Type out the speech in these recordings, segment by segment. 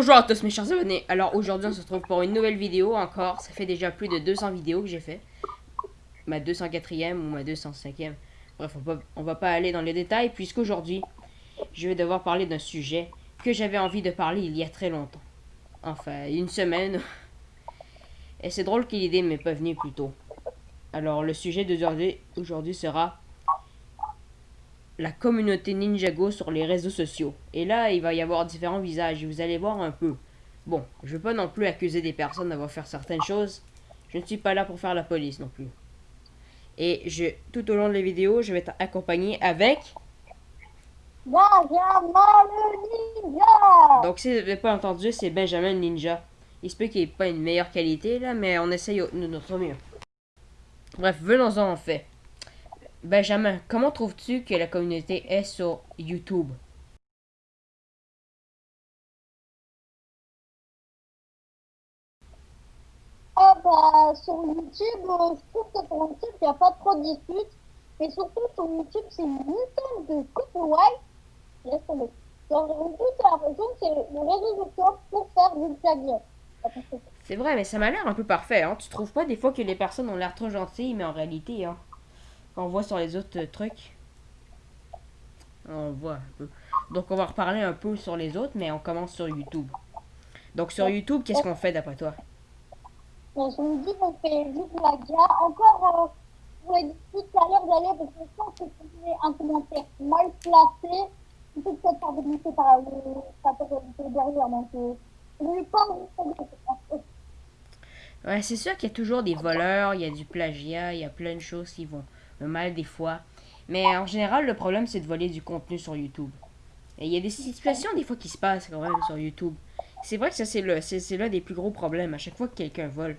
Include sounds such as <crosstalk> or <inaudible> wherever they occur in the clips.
Bonjour à tous mes chers abonnés. Alors aujourd'hui on se retrouve pour une nouvelle vidéo encore. Ça fait déjà plus de 200 vidéos que j'ai fait. Ma 204e ou ma 205e. Bref, on va, pas aller dans les détails puisqu'aujourd'hui je vais devoir parler d'un sujet que j'avais envie de parler il y a très longtemps. Enfin, une semaine. Et c'est drôle que l'idée m'est pas venue plus tôt. Alors le sujet d'aujourd'hui aujourd'hui sera la communauté Ninjago sur les réseaux sociaux. Et là, il va y avoir différents visages et vous allez voir un peu. Bon, je veux pas non plus accuser des personnes d'avoir fait certaines choses. Je ne suis pas là pour faire la police non plus. Et je, tout au long de la vidéo, je vais être accompagné avec... Benjamin le ninja Donc si vous n'avez pas entendu, c'est Benjamin le ninja. Il se peut qu'il ait pas une meilleure qualité là, mais on essaye de notre mieux. Bref, venons-en en fait. Benjamin, comment trouves-tu que la communauté est sur YouTube? Ah bah sur YouTube, euh, je trouve que sur YouTube, il n'y a pas trop de disputes. Mais surtout sur YouTube, c'est une tonne de copyright. Laisse tomber. Sur YouTube, j'ai l'impression que c'est le réseau social pour faire du plagiat. C'est vrai, mais ça m'a l'air un peu parfait, hein. Tu trouves pas des fois que les personnes ont l'air trop gentilles, mais en réalité, hein, quand on voit sur les autres trucs, on voit un peu. Donc on va reparler un peu sur les autres, mais on commence sur YouTube. Donc sur YouTube, qu'est-ce qu'on fait d'après toi? Bon, sur YouTube, on fait du plagiat. Encore, euh, vous avez dit tout à l'heure d'aller, parce que je pense que c'est un commentaire mal placé. Il peut peut-être faire dénoncer par le derrière. Donc, euh, je de Ouais, c'est sûr qu'il y a toujours des voleurs, il y a du plagiat, il y a plein de choses qui vont mal des fois. Mais en général, le problème, c'est de voler du contenu sur YouTube. Et il y a des situations, des fois, qui se passent quand même sur YouTube. C'est vrai que ça, c'est l'un des plus gros problèmes à chaque fois que quelqu'un vole.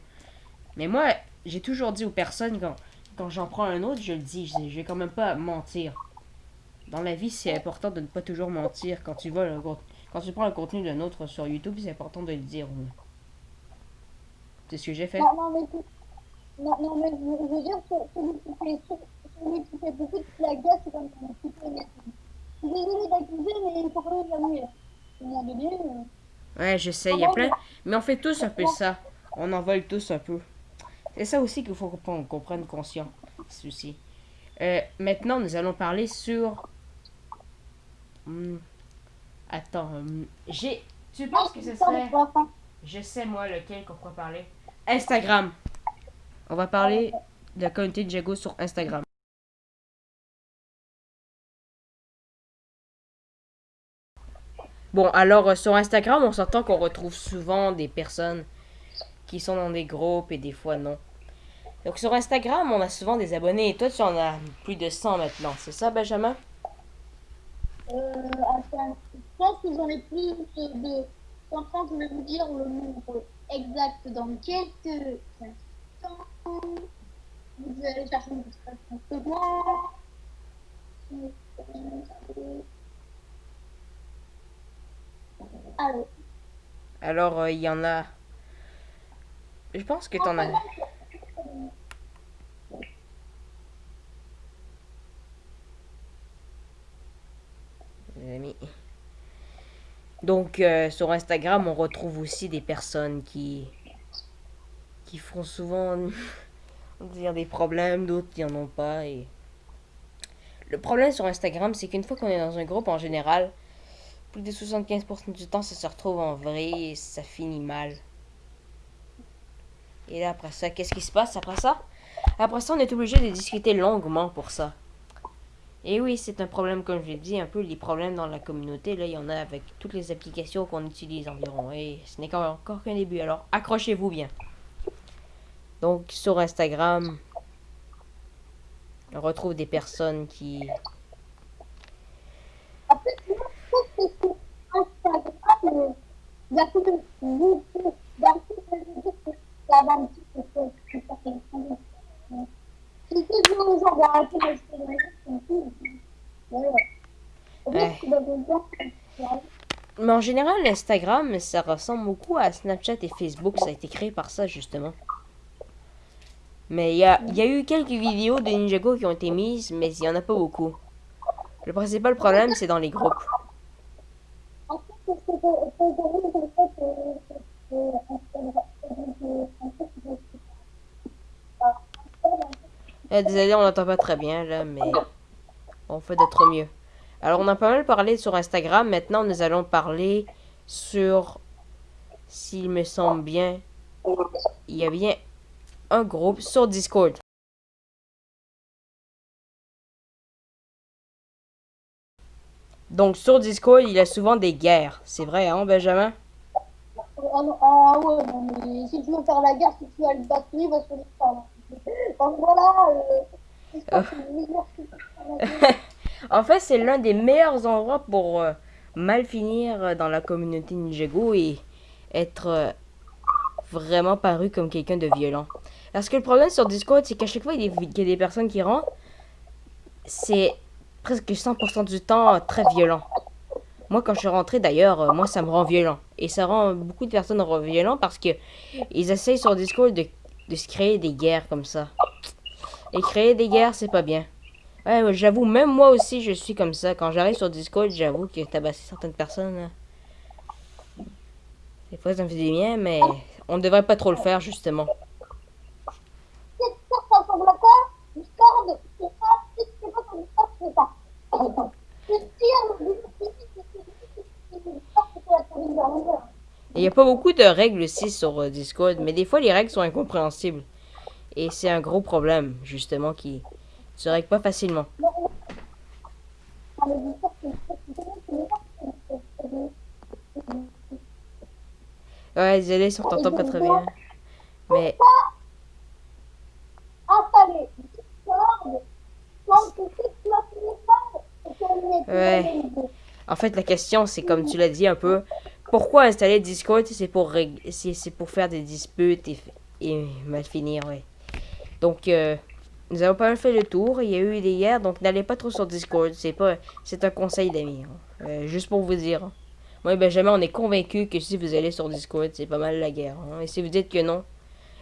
Mais moi, j'ai toujours dit aux personnes, quand, quand j'en prends un autre, je le dis, je, je vais quand même pas mentir. Dans la vie, c'est important de ne pas toujours mentir. Quand tu voles quand tu prends le contenu d'un autre sur YouTube, c'est important de le dire. C'est ce que j'ai fait. Non, non, mais je veux dire, celui qui fait, celui qui fait beaucoup de plagiat, c'est comme un petit peu Je suis désolé d'accuser, mais il faut quand même un moment donné... Euh... Ouais, j'essaie, il y a plein... Mais on fait tous un peu ça. On en vole tous un peu. C'est ça aussi qu'il faut qu'on prenne conscience. Ceci. Euh, maintenant, nous allons parler sur... Hum, attends, hum, j'ai... Tu penses que ce serait... Je sais, moi, lequel qu'on pourrait parler. Instagram. On va parler de la communauté de Jago sur Instagram. Bon, alors euh, sur Instagram, on s'entend qu'on retrouve souvent des personnes qui sont dans des groupes et des fois non. Donc sur Instagram, on a souvent des abonnés et toi tu en as plus de 100 maintenant, c'est ça Benjamin? Euh, je pense que j'en ai plus de... Enfin, je vais vous dire le nombre exact dans quelques instants. Vous allez chercher une petite seconde. Alors. Alors, il y en a. Je pense que t'en as. Les amis. Donc, euh, sur Instagram, on retrouve aussi des personnes qui, qui font souvent <laughs> dire des problèmes, d'autres qui en ont pas. Et... Le problème sur Instagram, c'est qu'une fois qu'on est dans un groupe, en général, plus de 75% du temps, ça se retrouve en vrai et ça finit mal. Et là, après ça, qu'est-ce qui se passe après ça? Après ça, on est obligé de discuter longuement pour ça. Et oui, c'est un problème, comme je l'ai dit, un peu les problèmes dans la communauté. Là, il y en a avec toutes les applications qu'on utilise environ. Et ce n'est encore qu'un début. Alors, accrochez-vous bien. Donc, sur Instagram, on retrouve des personnes qui... Mais en général, Instagram, ça ressemble beaucoup à Snapchat et Facebook. Ça a été créé par ça, justement. Mais il y a, eu quelques vidéos de Ninjago qui ont été mises, mais il n'y en a pas beaucoup. Le principal problème, c'est dans les groupes. Eh, désolé, on n'entend pas très bien là, mais on fait d'être mieux. Alors, on a pas mal parlé sur Instagram. Maintenant, nous allons parler sur, s'il me semble bien, il y a bien un groupe sur Discord. Donc, sur Discord, il y a souvent des guerres. C'est vrai, hein, Benjamin? Ah, ah ouais, non, mais si tu veux faire la guerre, si tu as le batterie, va se les Donc voilà, euh, Euh. c'est le meilleur site pour faire la guerre. <laughs> En fait, c'est l'un des meilleurs endroits pour euh, mal finir euh, dans la communauté Ninjago et être euh, vraiment paru comme quelqu'un de violent. Parce que le problème sur Discord, c'est qu'à chaque fois qu'il y a des personnes qui rentrent, c'est presque 100% du temps euh, très violent. Moi, quand je suis rentré, d'ailleurs, euh, moi, ça me rend violent. Et ça rend beaucoup de personnes violent parce que ils essayent sur Discord de, de se créer des guerres comme ça. Et créer des guerres, c'est pas bien. Ouais, j'avoue, même moi aussi, je suis comme ça. Quand j'arrive sur Discord, j'avoue que tabasser certaines personnes, là, des fois, ça me fait du bien, mais on ne devrait pas trop le faire, justement. Il n'y a pas beaucoup de règles aussi sur euh, Discord, mais des fois, les règles sont incompréhensibles. Et c'est un gros problème, justement, qui se règle pas facilement. Non, non. Ah, le Discord, c'est c'est- c'est- c'est- c'est- c'est- Ouais, désolé si on t'entend pas très bien. Mais installer Discord, Ouais. en fait, la question, c'est comme tu l'as dit un peu, pourquoi installer Discord C'est pour, rég- c'est pour faire des disputes et mal finir, ouais. Donc, euh, nous avons pas mal fait le tour. Il y a eu des guerres, donc n'allez pas trop sur Discord. C'est pas, c'est un conseil d'amis. hein. Euh, juste pour vous dire. hein. Moi et Benjamin, on est convaincus que si vous allez sur Discord, c'est pas mal la guerre. hein. Et si vous dites que non,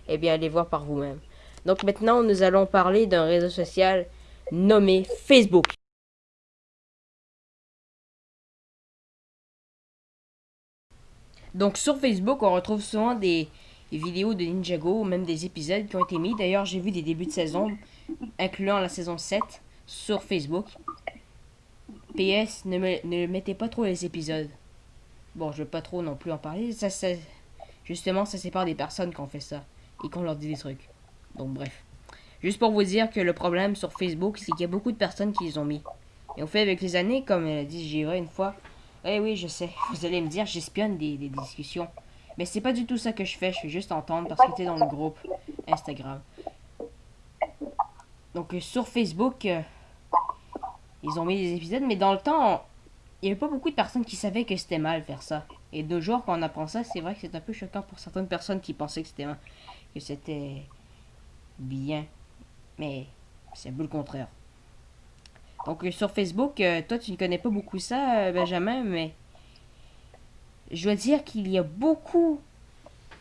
eh bien, allez voir par vous-même. Donc maintenant, nous allons parler d'un réseau social nommé Facebook. Donc sur Facebook, on retrouve souvent des, vidéos de Ninjago, ou même des épisodes qui ont été mis. D'ailleurs, j'ai vu des débuts de saison, incluant la saison 7, sur Facebook. PS, ne, me- ne mettez pas trop les épisodes. Bon, je veux pas trop non plus en parler. Ça, ça, justement, ça sépare des personnes qui ont fait ça et qu'on leur dit des trucs. Donc bref. Juste pour vous dire que le problème sur Facebook, c'est qu'il y a beaucoup de personnes qui les ont mis. Et au fait, avec les années, comme elle a dit Gira une fois, eh oui, je sais, <laughs> vous allez me dire, j'espionne des, des discussions. Mais c'est pas du tout ça que je fais, je fais juste entendre parce que t'es dans le groupe Instagram. Donc euh, sur Facebook, euh, ils ont mis des épisodes, mais dans le temps, il y avait pas beaucoup de personnes qui savaient que c'était mal faire ça. Et de jours, quand on apprend ça, c'est vrai que c'est un peu choquant pour certaines personnes qui pensaient que c'était que c'était bien. Mais c'est un peu le contraire. Donc euh, sur Facebook, euh, toi tu ne connais pas beaucoup ça, euh, Benjamin, mais je dois dire qu'il y a beaucoup,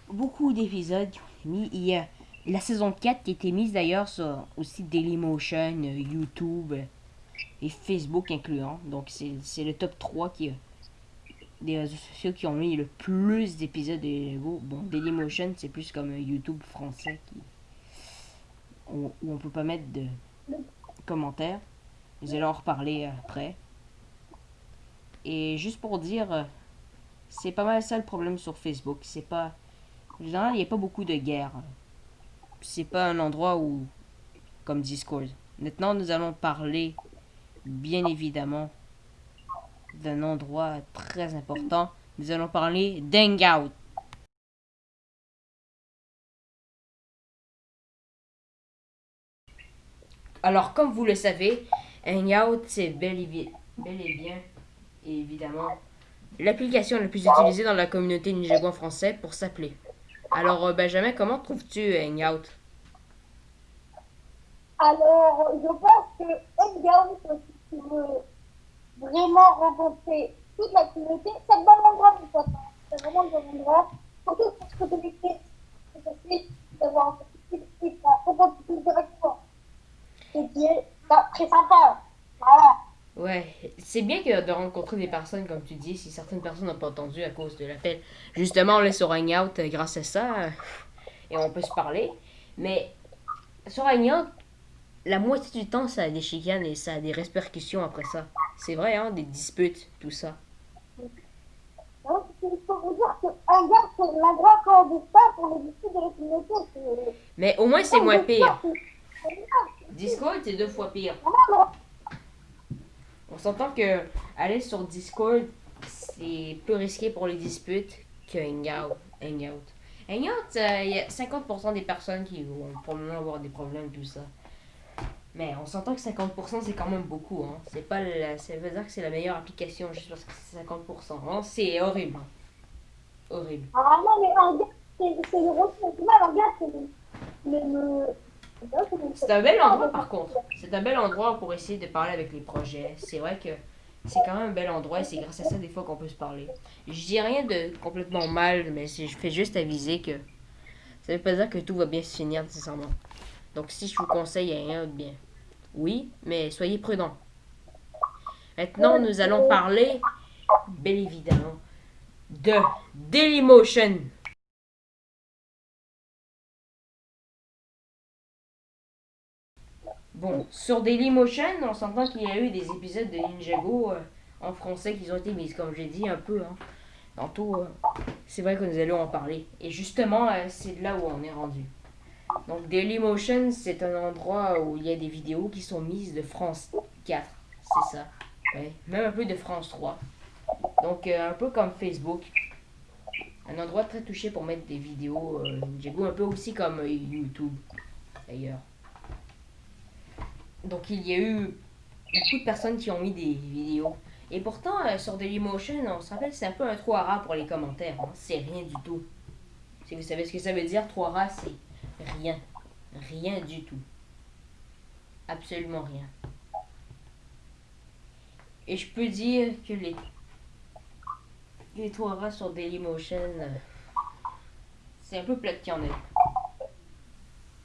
beaucoup d'épisodes. Il y a la saison 4 qui a été mise d'ailleurs sur aussi Dailymotion, YouTube et Facebook incluant. Donc c'est le top 3 qui des réseaux sociaux qui ont mis le plus d'épisodes de Lego. Bon, Dailymotion c'est plus comme YouTube français qui où, on peut pas mettre de commentaires. Nous allons en reparler après. Et juste pour dire, c'est pas mal ça le problème sur Facebook. C'est pas. En il n'y a pas beaucoup de guerres. C'est pas un endroit où. Comme Discord. Maintenant, nous allons parler, bien évidemment, d'un endroit très important. Nous allons parler d'Hangout. Alors, comme vous le savez, Hangout, c'est bel et, bien, et évidemment, l'application la plus utilisée dans la communauté Ninjago français pour s'appeler. Alors, euh, Benjamin, comment trouves-tu Hangout Alors, je pense que Hangout, veux vraiment rencontrer toute la communauté, c'est le bon endroit pour toi. C'est vraiment le bon endroit. Surtout pour se connecter. C'est facile d'avoir un petit directement. Et qui est bah, très sympa. Voilà. Ouais, c'est bien que de rencontrer des personnes, comme tu dis, si certaines personnes n'ont pas entendu à cause de l'appel. Justement, on est sur Hangout euh, grâce à ça, euh, et on peut se parler. Mais sur Hangout, la moitié du temps, ça a des chicanes et ça a des répercussions après ça. C'est vrai, hein, des disputes, tout ça. Donc, il faut vous dire que Hangout, c'est la grande clandestin pour les disputes de la communauté. C'est- Mais au moins, c'est moins pire. Discord, c'est deux fois pire. Non, On s'entend que aller sur Discord, c'est plus risqué pour les disputes que Hangout. Hangout, Hangout, euh, il y a 50% des personnes qui vont probablement avoir des problèmes, tout ça. Mais on s'entend que 50% c'est quand même beaucoup. Hein. C'est pas la- ça veut dire que c'est la meilleure application juste parce que c'est 50%. hein. C'est horrible. Horrible. Ah non, mais Hangout, c'est le le... un bel endroit par contre. C'est un bel endroit pour essayer de parler avec les projets. C'est vrai que c'est quand même un bel endroit et c'est grâce à ça des fois qu'on peut se parler. Je dis rien de complètement mal, mais je fais juste aviser que ça veut pas dire que tout va bien se finir nécessairement. Donc si je vous conseille rien de bien. Oui, mais soyez prudents. Maintenant, nous allons parler, bien évidemment, de Dailymotion. Bon, sur Dailymotion, on s'entend qu'il y a eu des épisodes de Ninjago euh, en français qui ont été mis, comme j'ai dit un peu. Hein. Tantôt, euh, c'est vrai que nous allons en parler. Et justement, euh, c'est là où on est rendu. Donc Dailymotion, c'est un endroit où il y a des vidéos qui sont mises de France 4. C'est ça. Même un peu de France 3. Donc euh, un peu comme Facebook. Un endroit très touché pour mettre des vidéos euh, Ninjago, un peu aussi comme euh, YouTube, d'ailleurs. Donc il y a eu beaucoup de personnes qui ont mis des vidéos. Et pourtant, euh, sur Dailymotion, on se rappelle, c'est un peu un trou à pour les commentaires. hein. C'est rien du tout. Si vous savez ce que ça veut dire, trou à rats, c'est rien. Rien du tout. Absolument rien. Et je peux dire que les, les trous à rats sur Dailymotion, euh, c'est un peu plat qu'il y en ait.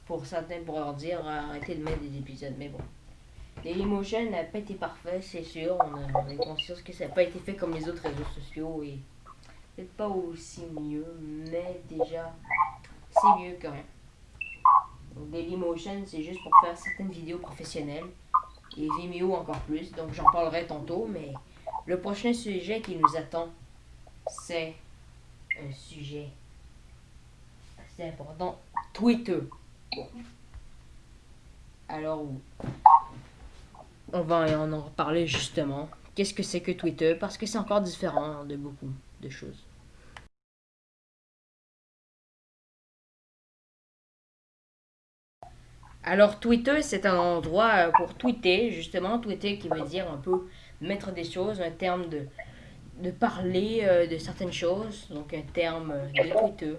Pour certains pourraient leur dire euh, arrêtez de mettre des épisodes, mais bon. Dailymotion n'a pas été parfait, c'est sûr. On, a, est conscient que ça n'a pas été fait comme les autres réseaux sociaux et peut-être pas aussi mieux, mais déjà, c'est mieux quand même. Donc Dailymotion, c'est juste pour faire certaines vidéos professionnelles et Vimeo encore plus. Donc j'en parlerai tantôt, mais le prochain sujet qui nous attend, c'est un sujet assez important, Twitter. Alors, on va en reparler justement. Qu'est-ce que c'est que Twitter? Parce que c'est encore différent de beaucoup de choses. Alors Twitter, c'est un endroit euh, pour tweeter, justement, tweeter qui veut dire un peu mettre des choses, un terme de, de parler euh, de certaines choses, donc un terme euh, de Twitter.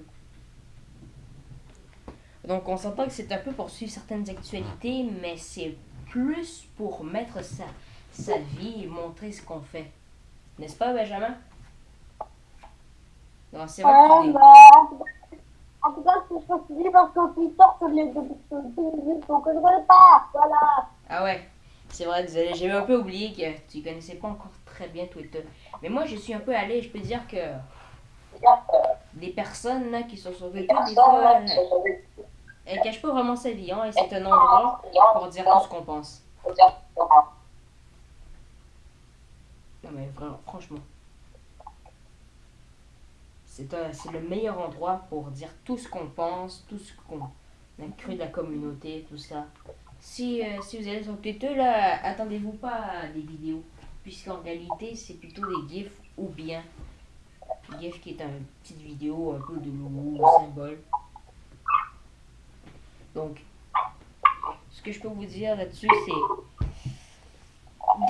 Donc on s'entend que c'est un peu pour suivre certaines actualités, mais c'est plus pour mettre sa, sa vie et montrer ce qu'on fait. N'est-ce pas, Benjamin? Non, c'est vrai que Ouais, tu bah, en tout cas, c'est ce que je parce que Twitter, qu'on ne pas. Voilà. Ah ouais, c'est vrai, désolé, j'avais un peu oublié que tu connaissais pas encore très bien Twitter. Mais moi, je suis un peu allé, je peux dire que des personnes là, qui sont sur Twitter, des fois, elles, elles cachent pas vraiment sa vie, hein, et c'est un endroit pour dire tout ce qu'on pense. Non mais vraiment, franchement. C'est le meilleur endroit pour dire tout ce qu'on pense, tout ce qu'on a cru de la communauté, tout ça. Si, euh, si vous allez sur Twitter, là, attendez-vous pas à des vidéos. Puisqu'en réalité, c'est plutôt des gifs ou bien. GIF qui est une petite vidéo un peu de logo, symbole. Donc, ce que je peux vous dire là-dessus, c'est.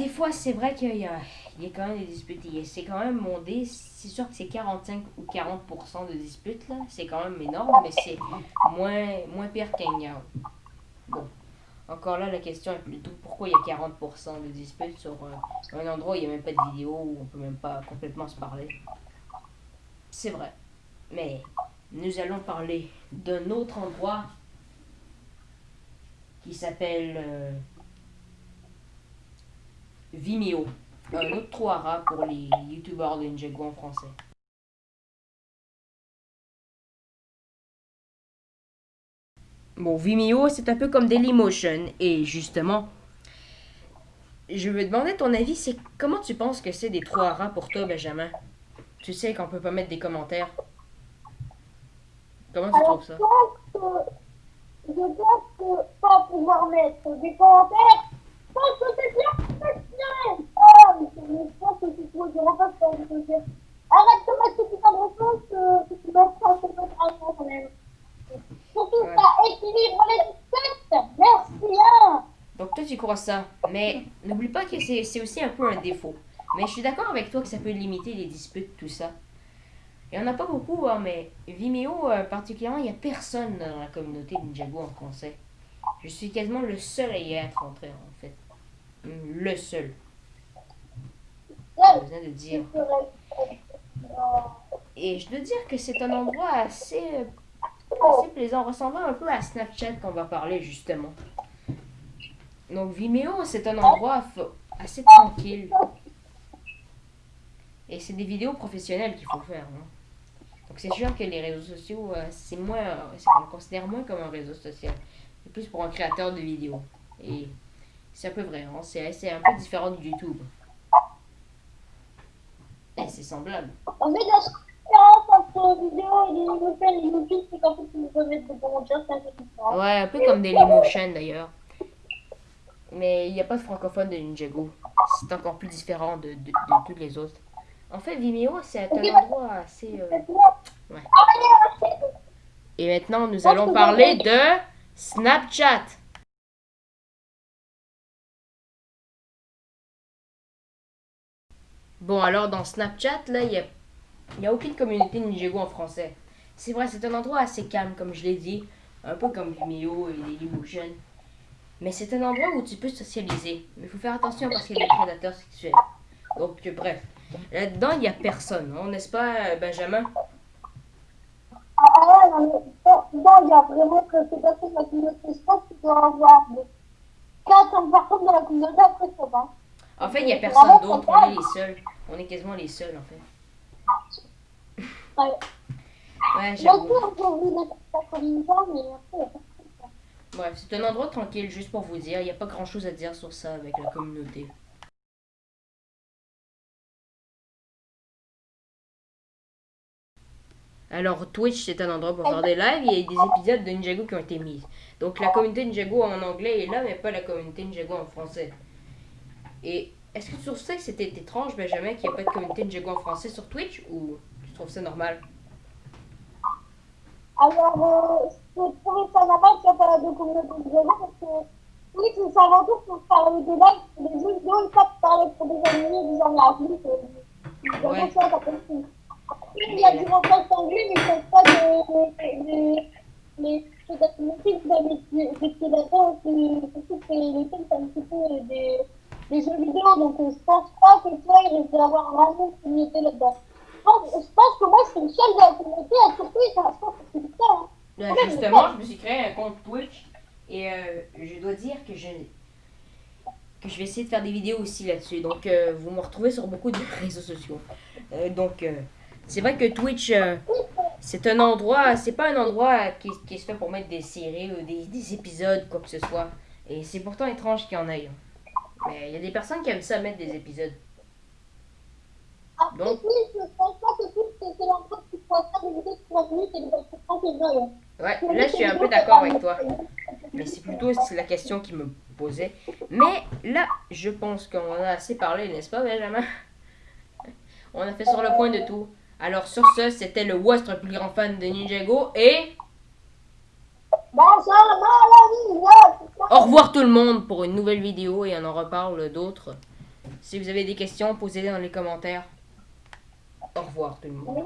Des fois, c'est vrai qu'il y a, il quand même des disputes. C'est quand même mondé. C'est sûr que c'est 45 ou 40% de disputes, là. C'est quand même énorme, mais c'est moins, moins pire qu'Hangout. Bon. Encore là, la question est plutôt pourquoi il y a 40% de disputes sur euh, un endroit où il n'y a même pas de vidéo, où on peut même pas complètement se parler. C'est vrai. Mais nous allons parler d'un autre endroit qui s'appelle euh, Vimeo. Un autre trou à rats pour les youtubeurs de Ninjago en français. Bon, Vimeo, c'est un peu comme Dailymotion. Et justement, je me demandais ton avis, c'est comment tu penses que c'est des trous à rats pour toi, Benjamin? Tu sais qu'on peut pas mettre des commentaires. Comment tu Alors, trouves ça? Je pense que, je pense que pas pouvoir mettre des commentaires, je pense que c'est bien professionnel. Mais c'est- mais je pense que c'est trop, je repasse par le côté. Arrête de mettre ce putain de réponse, que tu mets ça, c'est pas grave quand même. Surtout, Ouais. ça équilibre les têtes. Merci, hein. Donc toi tu crois ça, mais n'oublie pas que c'est aussi un peu un défaut. Mais je suis d'accord avec toi que ça peut limiter les disputes, tout ça. Il n'y en a pas beaucoup, hein, mais Vimeo euh, particulièrement, il n'y a personne dans la communauté Ninjago en français. Je suis quasiment le seul à y être entré en fait. Le seul. Ouais, besoin de dire. Et je dois dire que c'est un endroit assez, assez plaisant, ressemblant un peu à Snapchat qu'on va parler justement. Donc Vimeo, c'est un endroit assez tranquille. Et c'est des vidéos professionnelles qu'il faut faire. hein. Donc c'est sûr que les réseaux sociaux, euh, c'est moins, on le considère moins comme un réseau social. C'est plus pour un créateur de vidéos. Et c'est un peu vrai, hein, c'est un peu différent de YouTube. C'est semblable. En fait, la différence entre vidéo et les nouvelles et YouTube, c'est qu'en fait, ils peuvent mettre des commentaires, c'est un peu différent. Ouais, un peu comme Dailymotion d'ailleurs. Mais il n'y a pas de francophone de Ninjago. C'est encore plus différent de, de, de toutes les autres. En fait, Vimeo, c'est un endroit assez... euh. Ouais. Ah. Et maintenant, nous allons parler de Snapchat. Bon, alors dans Snapchat, là, il n'y a, y a aucune communauté Ninjago en français. C'est vrai, c'est un endroit assez calme, comme je l'ai dit. Un peu comme Vimeo et Dailymotion. Mais c'est un endroit où tu peux socialiser. Mais il faut faire attention parce qu'il y a des prédateurs sexuels. Donc, euh, bref. Là-dedans, il n'y a personne, hein, n'est-ce pas, euh, Benjamin? Ah, ouais, non, il y a vraiment que c'est pas toute la communauté. Je pense qu'il doit y avoir de 400 personnes dans la communauté, après ça va. En fait, il n'y a personne d'autre. On est les seuls. On est quasiment les seuls, en fait. Ouais. Pas Bref, c'est un endroit tranquille, juste pour vous dire. Il n'y a pas grand chose à dire sur ça avec la communauté. Alors, Twitch, c'est un endroit pour faire des lives. Il y a des épisodes de Ninjago qui ont été mis. Donc, la communauté Ninjago en anglais est là, mais pas la communauté Ninjago en français. Et est-ce que tu trouves ça que c'était étrange, Benjamin, qu'il n'y ait pas de communauté Ninjago en français sur Twitch Ou tu trouves ça normal? Alors, euh, je trouvais ça normal qu'il n'y ait pas de communauté de jeux parce que oui, c'est avant tout pour parler des lives, des jeux vidéo, et pas pour parler pour des animés, des gens adultes. euh, Ouais. ça, il y a du montage anglais, mais ne pas de. de- les peut-être les films de les prédateurs, surtout que les films, c'est un petit peu des, des jeux vidéo, donc euh, je pense pas que toi, il risque d'avoir vraiment une communauté là-dedans. Je pense, que moi, je suis une seule de la communauté, et surtout, je pense que c'est. Hein. Ouais, justement, je me suis créé un compte Twitch et euh, je dois dire que je que je vais essayer de faire des vidéos aussi là-dessus. Donc, euh, vous me retrouvez sur beaucoup de <laughs> réseaux sociaux. Euh, donc, c'est vrai que Twitch, c'est un endroit, c'est pas un endroit qui, qui se fait pour mettre des séries ou des, des épisodes, quoi que ce soit. Et c'est pourtant étrange qu'il y en ait. hein. Mais il y a des personnes qui aiment ça mettre des épisodes. Donc- oui, je pense pas que tout, c'est c'est l'endroit où tu pourras faire des vidéos de 3 minutes et des trucs tranquilles. Ouais, là, je suis un peu d'accord avec toi. Mais c'est plutôt la question qui me posait. Mais là, je pense qu'on a assez parlé, n'est-ce pas, Benjamin? On a fait sur le point de tout. Alors, sur ce, c'était le West, le plus grand fan de Ninjago. Et au revoir tout le monde pour une nouvelle vidéo et on en reparle d'autres. Si vous avez des questions, posez-les dans les commentaires. Au revoir tout le monde.